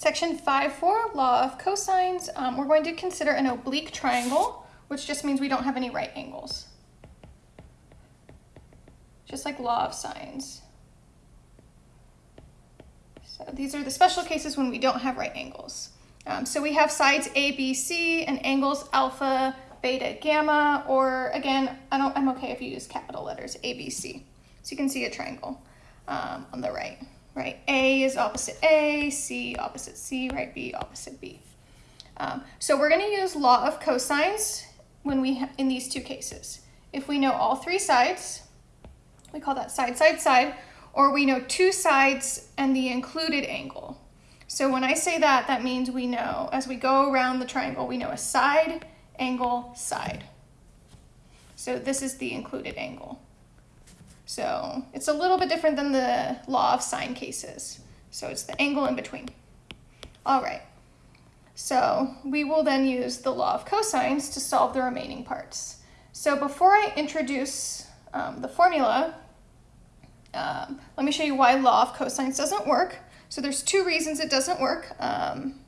Section 5.4, law of cosines, um, we're going to consider an oblique triangle, which just means we don't have any right angles. Just like law of sines. So these are the special cases when we don't have right angles. Um, so we have sides A, B, C, and angles alpha, beta, gamma, or again, I don't, I'm okay if you use capital letters, A, B, C. So you can see a triangle um, on the right right? A is opposite A, C opposite C, right? B opposite B. Um, so we're going to use law of cosines when we in these two cases. If we know all three sides, we call that side, side, side, or we know two sides and the included angle. So when I say that, that means we know, as we go around the triangle, we know a side, angle, side. So this is the included angle. So it's a little bit different than the law of sine cases. So it's the angle in between. All right. So we will then use the law of cosines to solve the remaining parts. So before I introduce um, the formula, um, let me show you why law of cosines doesn't work. So there's two reasons it doesn't work. Um,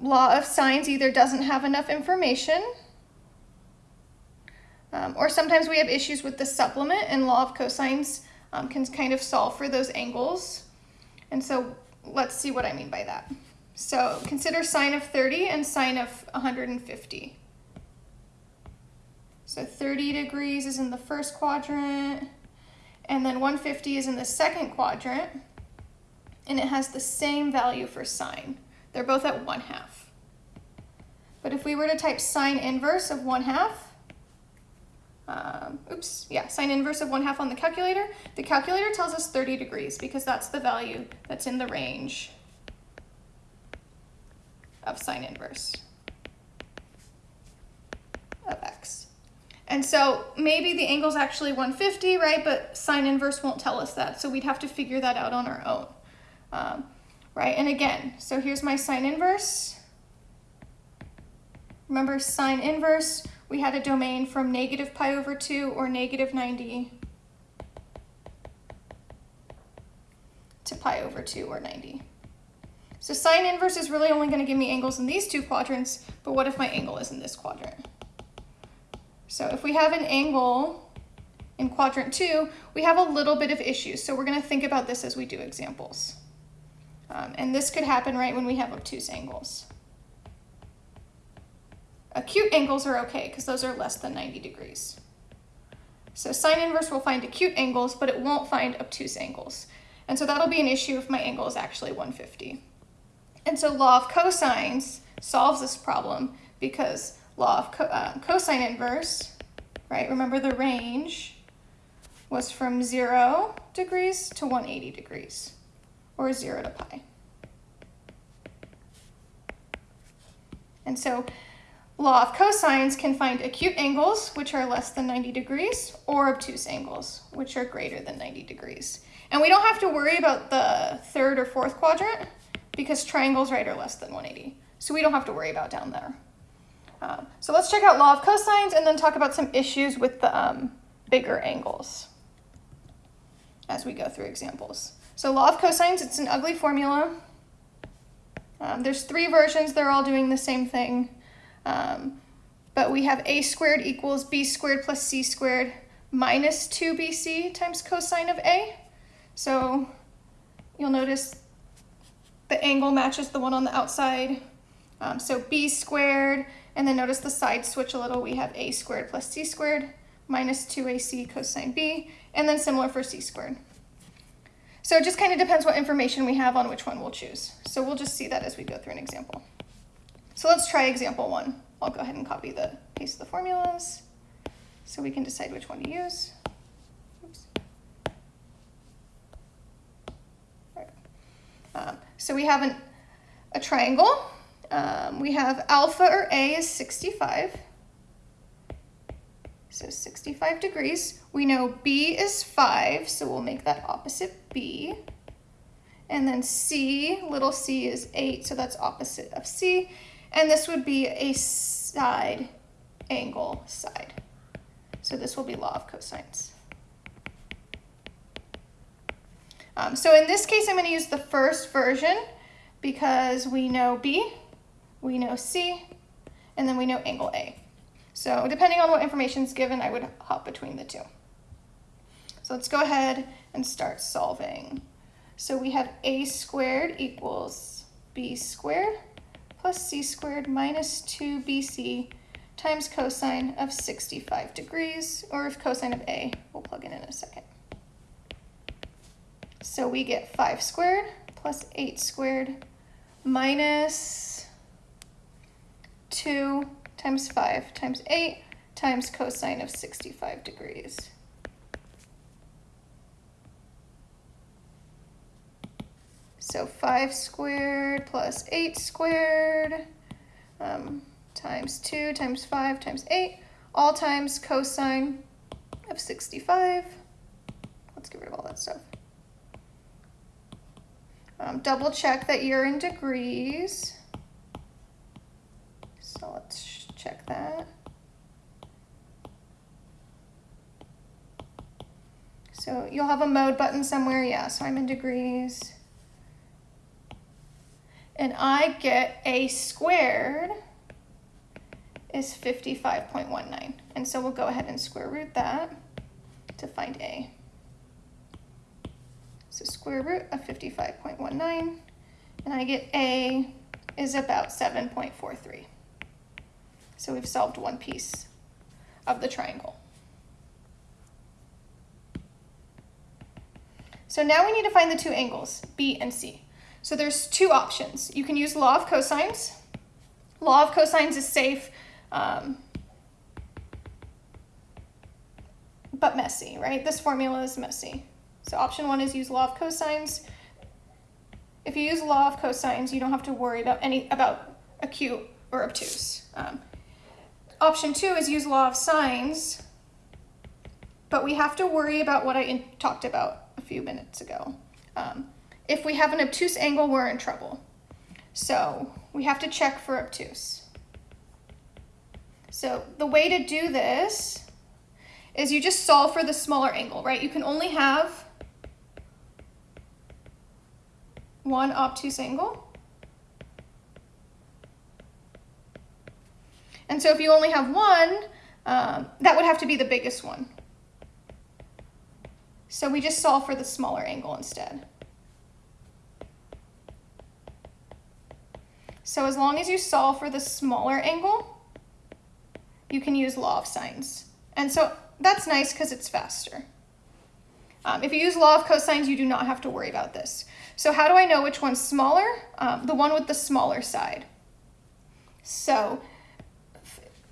law of sines either doesn't have enough information um, or sometimes we have issues with the supplement and law of cosines um, can kind of solve for those angles. And so let's see what I mean by that. So consider sine of 30 and sine of 150. So 30 degrees is in the first quadrant, and then 150 is in the second quadrant, and it has the same value for sine. They're both at 1 half. But if we were to type sine inverse of 1 half, um, oops, yeah, sine inverse of 1 half on the calculator. The calculator tells us 30 degrees because that's the value that's in the range of sine inverse of x. And so maybe the angle is actually 150, right? But sine inverse won't tell us that. So we'd have to figure that out on our own, um, right? And again, so here's my sine inverse. Remember sine inverse, we had a domain from negative pi over 2 or negative 90 to pi over 2 or 90. So sine inverse is really only going to give me angles in these two quadrants, but what if my angle is in this quadrant? So if we have an angle in quadrant 2, we have a little bit of issues. So we're going to think about this as we do examples. Um, and this could happen right when we have obtuse angles. Acute angles are okay because those are less than 90 degrees. So sine inverse will find acute angles, but it won't find obtuse angles. And so that'll be an issue if my angle is actually 150. And so law of cosines solves this problem because law of co uh, cosine inverse, right? Remember the range was from 0 degrees to 180 degrees, or 0 to pi. And so Law of cosines can find acute angles, which are less than 90 degrees, or obtuse angles, which are greater than 90 degrees. And we don't have to worry about the third or fourth quadrant because triangles, right, are less than 180. So we don't have to worry about down there. Um, so let's check out law of cosines and then talk about some issues with the um, bigger angles as we go through examples. So law of cosines, it's an ugly formula. Um, there's three versions, they're all doing the same thing. Um, but we have a squared equals b squared plus c squared minus 2bc times cosine of a. So you'll notice the angle matches the one on the outside. Um, so b squared, and then notice the side switch a little. We have a squared plus c squared minus 2ac cosine b, and then similar for c squared. So it just kind of depends what information we have on which one we'll choose. So we'll just see that as we go through an example. So let's try example one. I'll go ahead and copy the paste the formulas so we can decide which one to use. Oops. Um, so we have an, a triangle. Um, we have alpha or A is 65. So 65 degrees. We know B is 5, so we'll make that opposite B. And then C, little c is 8, so that's opposite of C. And this would be a side angle side. So this will be law of cosines. Um, so in this case, I'm going to use the first version because we know B, we know C, and then we know angle A. So depending on what information is given, I would hop between the two. So let's go ahead and start solving. So we have a squared equals b squared plus c squared minus 2bc times cosine of 65 degrees, or if cosine of a, we'll plug in in a second. So we get 5 squared plus 8 squared minus 2 times 5 times 8 times cosine of 65 degrees. So 5 squared plus 8 squared um, times 2 times 5 times 8, all times cosine of 65. Let's get rid of all that stuff. Um, double check that you're in degrees. So let's check that. So you'll have a mode button somewhere. Yeah, so I'm in degrees. And I get a squared is 55.19. And so we'll go ahead and square root that to find a. So square root of 55.19, and I get a is about 7.43. So we've solved one piece of the triangle. So now we need to find the two angles, B and C. So there's two options. You can use law of cosines. Law of cosines is safe, um, but messy, right? This formula is messy. So option one is use law of cosines. If you use law of cosines, you don't have to worry about any about acute or obtuse. Um, option two is use law of sines, but we have to worry about what I talked about a few minutes ago. Um, if we have an obtuse angle, we're in trouble. So we have to check for obtuse. So the way to do this is you just solve for the smaller angle, right? You can only have one obtuse angle. And so if you only have one, um, that would have to be the biggest one. So we just solve for the smaller angle instead. So as long as you solve for the smaller angle, you can use law of sines. And so that's nice because it's faster. Um, if you use law of cosines, you do not have to worry about this. So how do I know which one's smaller? Um, the one with the smaller side. So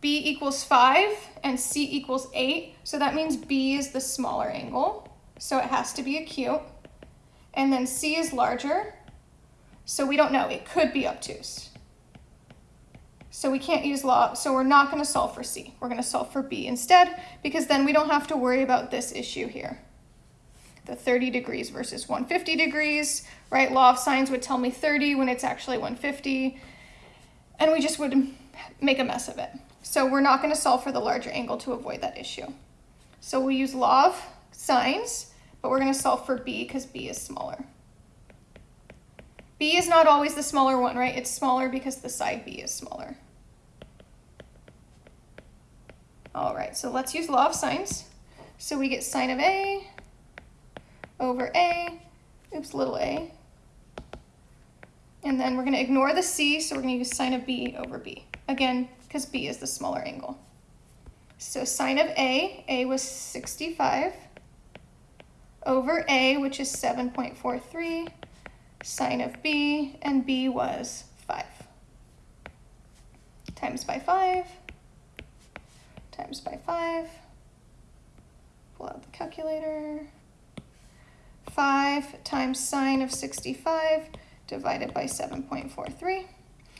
B equals 5 and C equals 8. So that means B is the smaller angle. So it has to be acute. And then C is larger. So we don't know, it could be obtuse. So we can't use law, so we're not gonna solve for C. We're gonna solve for B instead, because then we don't have to worry about this issue here. The 30 degrees versus 150 degrees, right? Law of sines would tell me 30 when it's actually 150, and we just would make a mess of it. So we're not gonna solve for the larger angle to avoid that issue. So we use law of sines, but we're gonna solve for B because B is smaller. B is not always the smaller one, right? It's smaller because the side B is smaller. All right, so let's use law of sines. So we get sine of A over A, oops, little a. And then we're gonna ignore the C, so we're gonna use sine of B over B. Again, because B is the smaller angle. So sine of A, A was 65, over A, which is 7.43, sine of b, and b was 5. Times by 5, times by 5, pull out the calculator, 5 times sine of 65 divided by 7.43.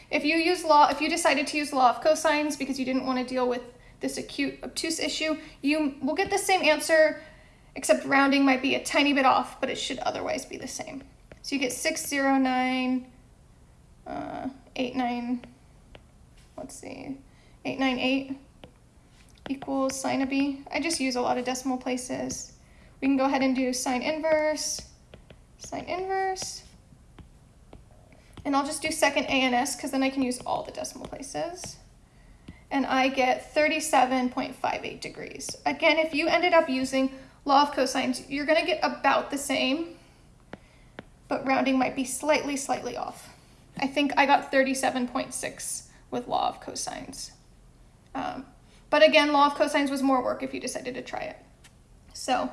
If you use law, if you decided to use law of cosines because you didn't want to deal with this acute obtuse issue, you will get the same answer, except rounding might be a tiny bit off, but it should otherwise be the same. So you get 609, uh, 89, let's see, 898 equals sine of b. I just use a lot of decimal places. We can go ahead and do sine inverse, sine inverse, And I'll just do second ANS because then I can use all the decimal places. And I get 37.58 degrees. Again, if you ended up using law of cosines, you're gonna get about the same, but rounding might be slightly, slightly off. I think I got 37.6 with law of cosines. Um, but again, law of cosines was more work if you decided to try it. So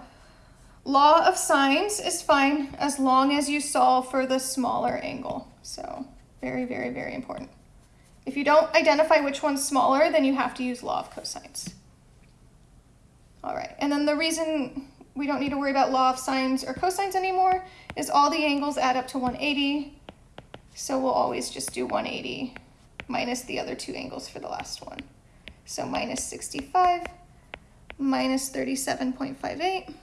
law of sines is fine as long as you solve for the smaller angle. So very, very, very important. If you don't identify which one's smaller, then you have to use law of cosines. All right, and then the reason we don't need to worry about law of sines or cosines anymore is all the angles add up to 180. So we'll always just do 180 minus the other two angles for the last one. So minus 65 minus 37.58.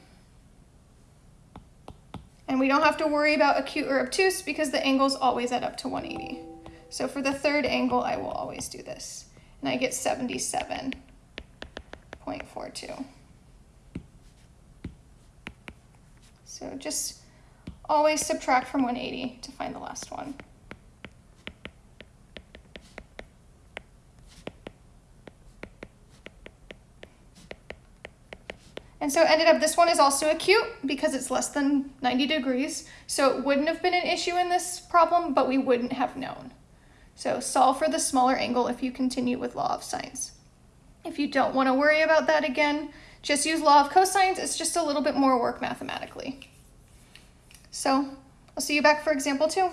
And we don't have to worry about acute or obtuse because the angles always add up to 180. So for the third angle, I will always do this. And I get 77.42. So just always subtract from 180 to find the last one. And so ended up, this one is also acute because it's less than 90 degrees. So it wouldn't have been an issue in this problem, but we wouldn't have known. So solve for the smaller angle if you continue with law of sines. If you don't want to worry about that again, just use law of cosines. It's just a little bit more work mathematically. So I'll see you back for example two.